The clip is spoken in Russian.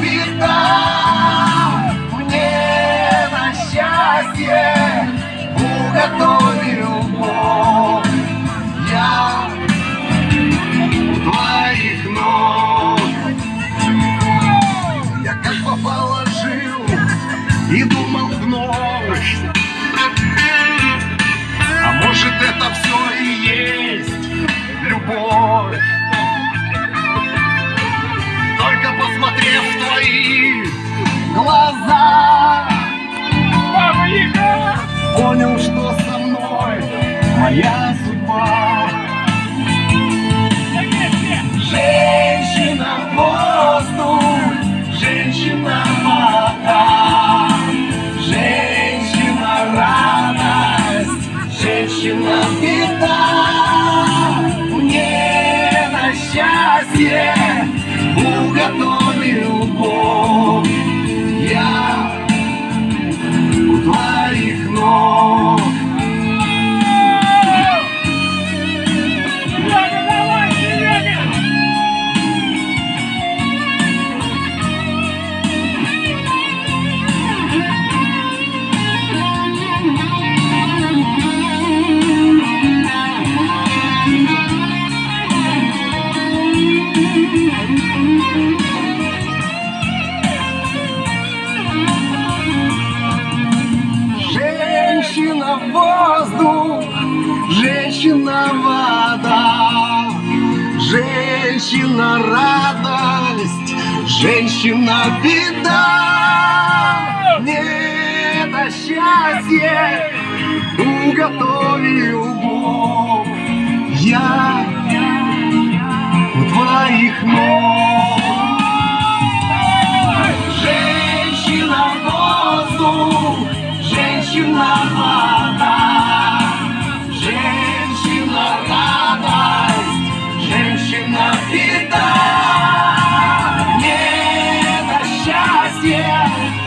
беда Мне на счастье уготовил Бог. Я у твоих ног. Я как попало жил и думал вновь А может это все и есть? Глаза, понял, что со мной моя судьба. Женщина воздух, женщина вода, женщина радость, женщина беда. Мне на счастье уготовил женщина радость, женщина беда. Мне на счастье уготовил Бог. Я у твоих ног. Женщина воздух, женщина вода, счастье